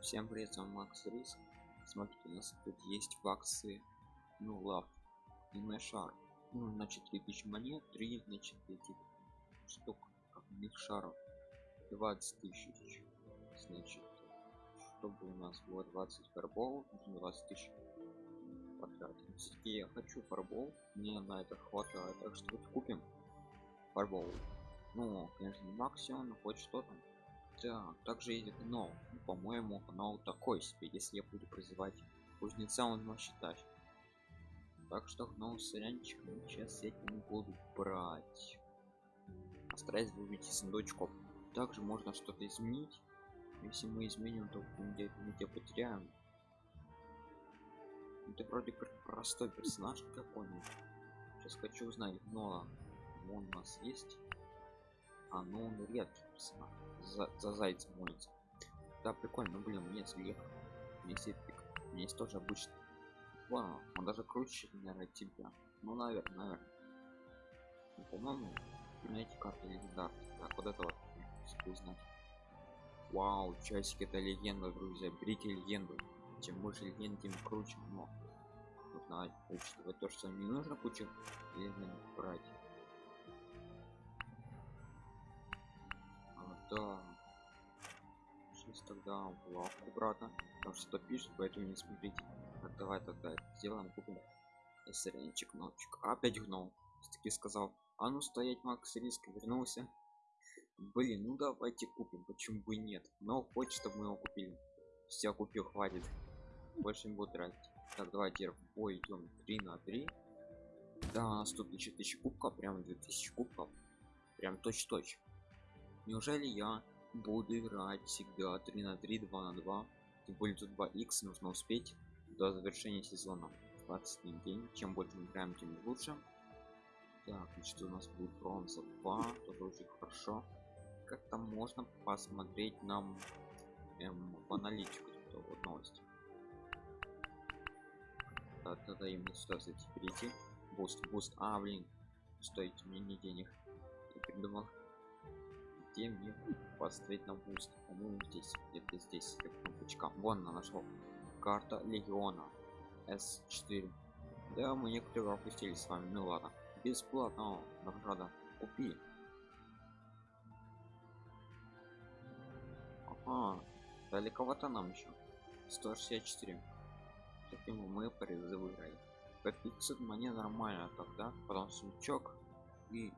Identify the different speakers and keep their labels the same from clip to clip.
Speaker 1: Всем привет, с Макс Риск. Смотрите, у нас тут есть баксы, ну, лав, и шар. Ну, значит, 3000 монет, 3, значит, этих штук, них шаров. 20 тысяч. Значит, чтобы у нас было 20 фарбол, нужно 20 тысяч потратить. Все-таки я хочу фарбол, мне на это хватает, так что вот купим фарбол. Ну, конечно, не максимум, хоть что-то. Так, также есть но, ну, по-моему, канал такой себе, если я буду призывать кузнеца, он может считать. Так что гнол с сорянчиком сейчас я не буду брать. Постараюсь выбить сундучков. Также можно что-то изменить. Если мы изменим, то мы где потеряем. Это вроде как простой персонаж какой-нибудь. Сейчас хочу узнать гнола. Он у нас есть. А, ну он редкий персонаж. За, за зайцем молится. Да, прикольно, блин, мне слег. Мне есть эпик. Мне есть тоже обычный. Вау, он даже круче, наверное, тебя. Ну, наверное, наверное. Ну, по-моему, эти карты легендарные. Так, вот это вот. Вау, часики это легенда, друзья. Берите легенду. Чем больше легенд, тем круче. Но нужно учитывать то, что не нужно кучу легенд брать. Да сейчас тогда лавку брата там что-то пишет поэтому не смотрите. Так, давай тогда сделаем купим сыренчик ночек опять гнул таки сказал. А ну стоять макс риск вернулся. Блин ну давайте купим почему бы нет. Но хочет чтобы мы его купили. Все купил хватит. Больше не буду тратить. Так давайте бой идем 3 на 3 да у нас тут еще 1000 кубков прям 2000 кубков. Прям точь-точь неужели я буду играть всегда 3 на 3 2 на 2 тем более тут 2 x нужно успеть до завершения сезона. 21 день чем больше мы играем тем лучше. Так значит у нас будет бронза 2 тоже очень хорошо. Как там можно посмотреть нам эм, в аналитику тут вот новость да, тогда именно сюда зайти перейти. Буст буст. А блин стоит мне не денег. Я придумал где мне поставить на буст по-моему здесь где-то здесь кнопочка вон она нашел. Карта легиона. S4 да мы некоторые опустили с вами. Ну ладно. Бесплатно. Награда. Купи. Ага. Далековато нам еще 164 таким мы призы выиграли. По 500 мне нормально. Тогда потом сучок и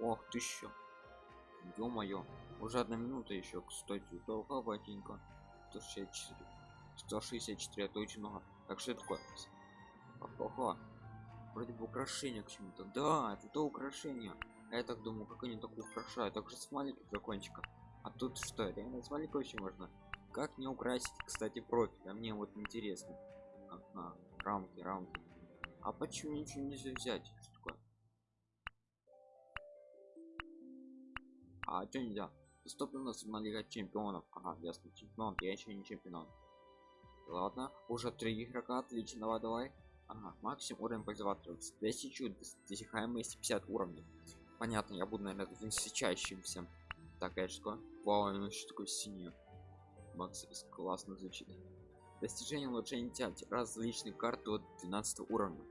Speaker 1: ох тысяча ё-моё уже одна минута еще кстати долговатенько. 164 164 это очень много. Так что это такое? Ага вроде бы украшение к чему-то. Да это то украшение. Я так думаю как они так украшают. Так же с маленьких закончика а тут что реально с маленького еще можно? Как не украсить кстати профиль? А мне вот интересно. Ага, рамки рамки. А почему ничего нельзя взять а что нельзя доступна на лига чемпионов. Ага ясно чемпион. Я еще не чемпион. Ладно уже три игрока отлично давай давай. Ага максимум уровень пользователя 1000 досягаемость 50 уровней. Понятно я буду наверное высочайшимся так конечно вау ну что такое синюю макс классно звучит. Достижение улучшения различных карт до 12 уровня.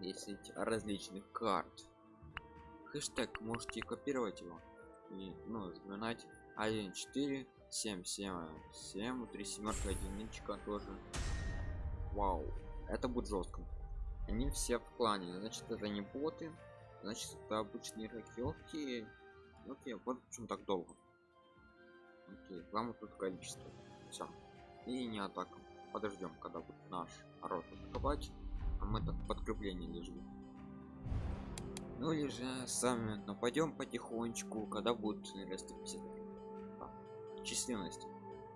Speaker 1: 10 различных карт хэштег можете копировать его и ну запоминать 1 4 7 7 7 3 семерка единичка тоже. Вау. Это будет жестко. Они все в плане. Значит это не боты. Значит это обычные игроки окей вот почему так долго. Окей главное тут количество. Все и не атака. Подождем когда будет наш народ атаковать. А мы так подкрепление лежим ну или же сами нападем потихонечку когда будет 150 численность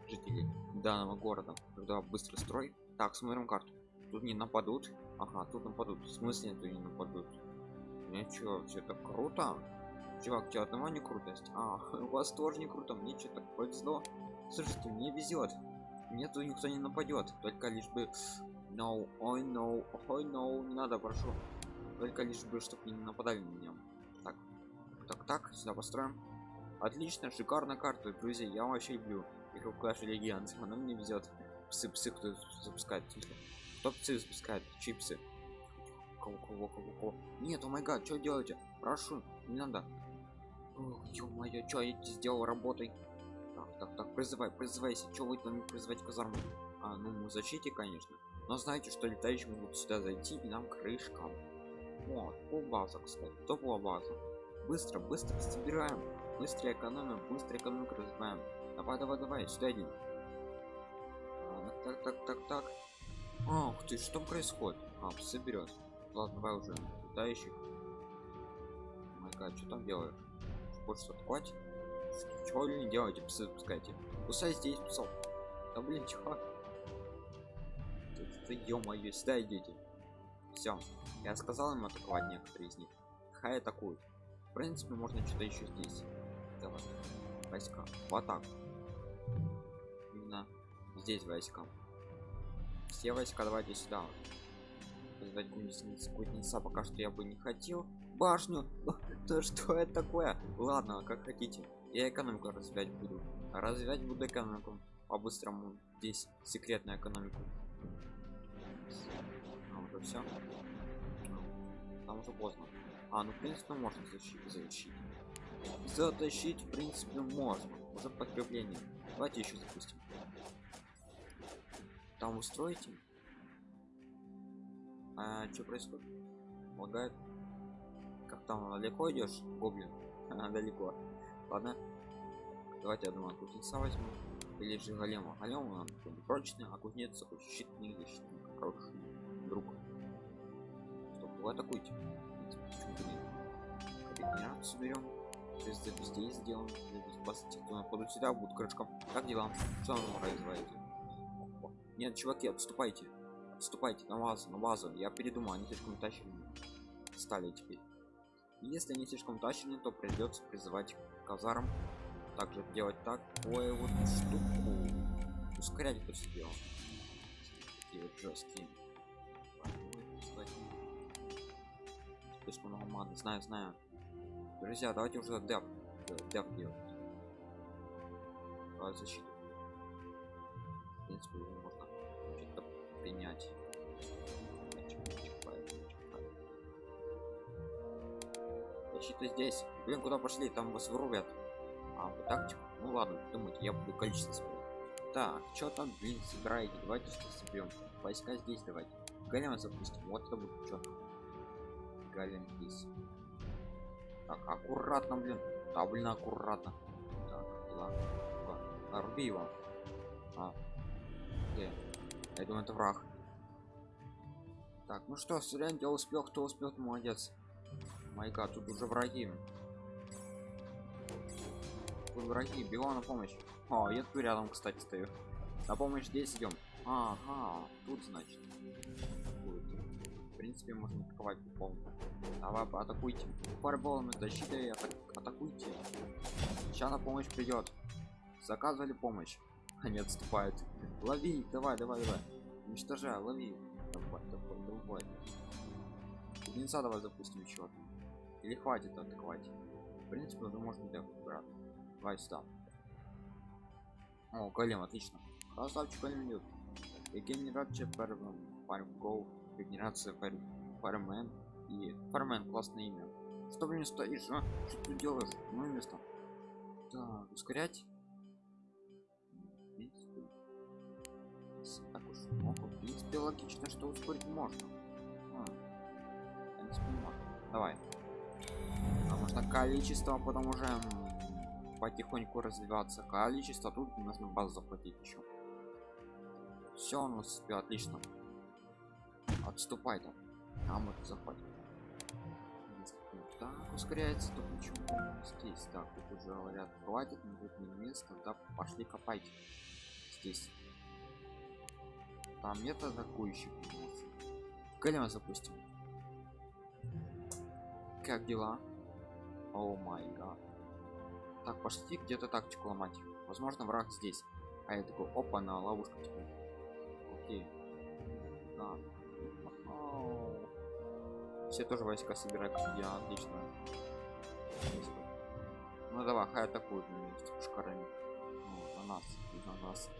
Speaker 1: жителей данного города. Когда быстрый строй. Так смотрим карту. Тут не нападут. Ага тут нападут. В смысле тут не нападут? Ничего все так круто. Чувак тебя одного не крутость? А у вас тоже не круто. Мне что-то повезло. Слушайте мне везет мне тут никто не нападет только лишь бы. No ой no ой no. Не надо прошу только лишь бы чтобы не нападали на меня так так так сюда построим Отлично, шикарная карта, друзья. Я вообще люблю игру Clash Legends. Она мне везет. Псы, псы, кто запускает. Кто псы запускает? Чипсы. Кого, кого, кого, кого? Нет, о май гад, что делаете? Прошу, не надо. ё-моё, что я сделал работой? Так, так, так, призывай, призывайся. Что вы там призывать казарму? А, ну мы защите, конечно. Но знаете, что летающие могут сюда зайти и нам крышка. Вот, по база, кстати. Топовая база. Быстро, быстро собираем. Быстро экономим, быстро экономику развиваем. Давай, давай, давай, сюда иди. А, так, так, так, так. Ах ты, что происходит? А, соберет. Ладно, давай уже летающих. Майка, что там делаешь? Хочешь атаковать? Чего вы не делаете, псы запускайте? Кусай здесь, псов. Да блин, чего? Это ё-моё, сюда идите. Все, я сказал им атаковать некоторые из них. Хай атакуют. В принципе, можно что-то еще здесь. Давай. Войска. В атаку. Именно здесь войска. Все войска давайте сюда. Создать кузнеца пока что я бы не хотел. Башню! То что это такое? Ладно, как хотите. Я экономику развивать буду. Развивать буду экономику. По-быстрому. Здесь секретная экономика. Уже все. Там уже поздно. А, ну в принципе можно защитить. Защитить, затащить в принципе можно. Уже подкрепление. Давайте еще запустим. Там устроите? А, что происходит? Лагает? Как там далеко идешь, гоблин? Далеко. Ладно. Давайте я думаю, кузнеца возьму. Или же голема. Голем он прочный, а кузнец щитный защитник. Хороший вы атакуйте. Регенерацию берем. Здесь, здесь сделаем. Здесь спасите. Кто находит сюда, будет крышком. Как дела? Что он производит? Нет, чуваки, отступайте. Отступайте на базу, на базу. Я передумал, они слишком тащили. Стали теперь. Если они слишком тащили, то придется призывать казарм. Также делать так. Ой, вот штуку. Ускорять это все дело. Такие вот жесткие. Слишком много маны. Знаю, знаю. Друзья, давайте уже деп. Деп делать. Давай защиту. В принципе, его можно что-то принять. Защита здесь. Блин, куда пошли? Там вас вырубят. А, вот тактику? Ну ладно, думайте, я буду количество смотреть. Так, что там, блин, собираете? Давайте что соберем. Войска здесь давайте. Голема запустим. Вот это будет четко. Голем здесь. Так, аккуратно, блин. Да, блин, аккуратно. Так, ладно. А, руби его. А. Где? Я думаю, это враг. Так, ну что, Сурян, я успел, кто успел, молодец. Майка, тут уже враги. Тут враги, бегу на помощь. О, я тут рядом, кстати, стою. На помощь здесь идем. Ага, тут значит. Принципе, можно атаковать по Давай, атакуйте. Фарболом защитой атак атакуйте. Сейчас на помощь придет. Заказывали помощь. Они отступают. Лови, давай, давай, давай. Уничтожай, лови. Давай, давай, давай. Кузнеца давай запустим еще. Или хватит атаковать. В принципе, уже можно брат. Давай сюда. О, голем, отлично. Красавчик голем идет. Регенерация фармгол. Регенерация фармен. И фармен, классное имя. Что блин стоишь, а? Что ты делаешь? Ну место. Так, ускорять. Так уж много. В принципе, логично, что ускорить можно. А, можно. Давай. Потому что количество потом уже потихоньку развиваться количество тут нужно базу захватить еще все у нас отлично отступай там. А мы захватим так ускоряется то почему здесь? Так тут уже говорят хватит не будет место да пошли копайте здесь. Там нет атакующих голема запустим. Как дела? О май гад. Так пошли где-то тактику ломать. Возможно враг здесь. А я такой опа на ловушку типа окей. Да. Все тоже войска собирают я отлично Ну давай, хай атакуют на месте пушкарами. Ну, на нас, на нас.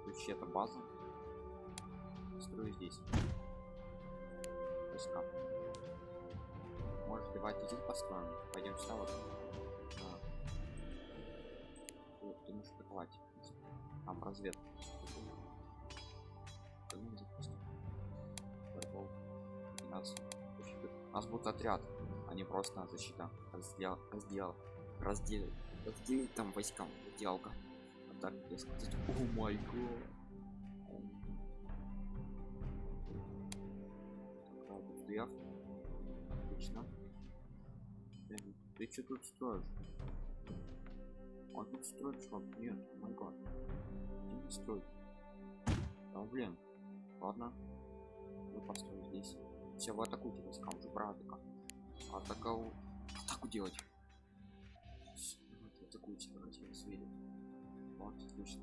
Speaker 1: Включи это база. Строю здесь. Войска. Может, давайте здесь построим. Пойдем сюда вот. А. Ты можешь атаковать. Там разведка. У нас будет отряд, а не просто защита. Раздел, раздел, раздел, разделить там войскам. Делка. А так, сказать, о май. Отлично. Ты что тут строишь? Он тут строит что? Нет, май не строй. Да блин. Ладно. Мы построим здесь. Все, в войска, уже про атака. Атаку. Атаку делать. Вот, атакуйте, давайте я свидим. Вот, отлично.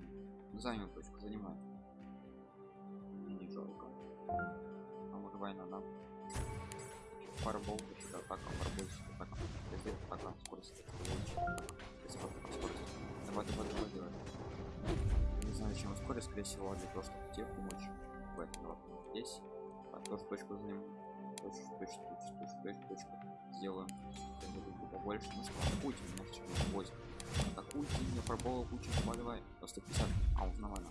Speaker 1: Занял точку, занимает. Не жалко. Там уже война, да? Фарбол, еще атака, фарбол, атака. Здесь атака, скорость. Скорость. Давай, давай, давай, давай. Не знаю, чем ускорить, скорее всего, для того, чтобы тебе помочь в этом. Вот здесь. А тоже точку занимаем. Точку, точку, точку, точку, точку, точку. Сделаем. Побольше. Ну что, атакуйте меня сейчас войск. Атакуйте меня, пробовал кучу, давай. По 150. А, уже нормально.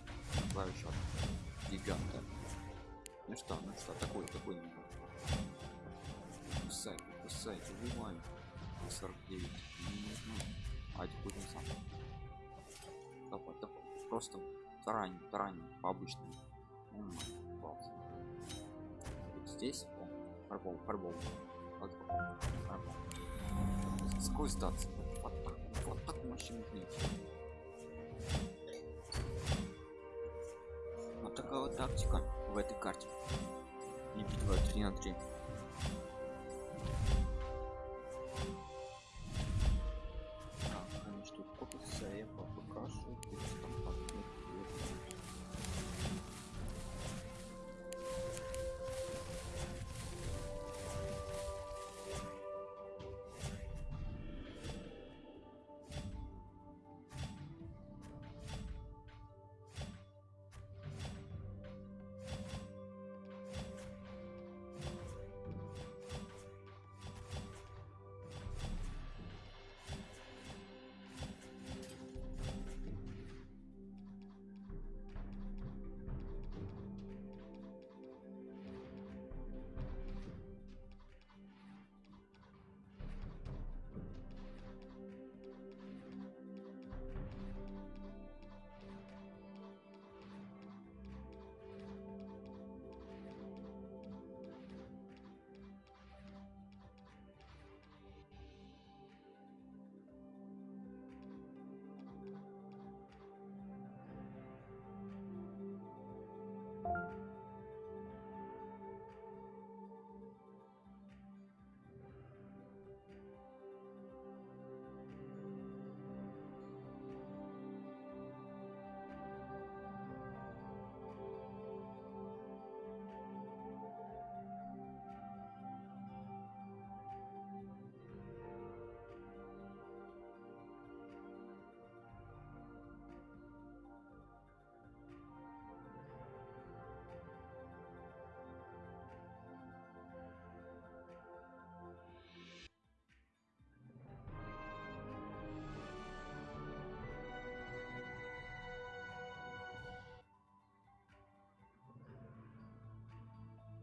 Speaker 1: Два еще. Гиганта. Ну что, ну что, атакуй, атакуй меня. Кусай, кусай, убивай. 49. А теперь не сам. Давай, давай. Просто тараним, тараним, по обычному. Здесь фарбол, фарбол. Вот, фарбол. Сквозь сдаться. Вот так, вот так мощно Вот такая вот тактика в этой карте. Не битва 3 на 3.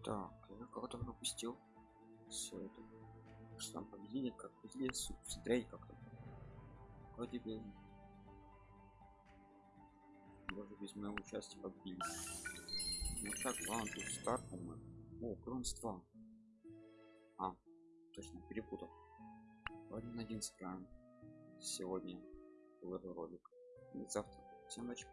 Speaker 1: Так, я кого-то пропустил. Все это. Что там победили, как победили, смотреть как-то. Вроде бы. Даже без моего участия победили. Ну так, ладно, тут старт, по-моему. О, кронство. А, точно, перепутал. Один один сыграем. Сегодня этот ролик. И завтра. Всем ночи.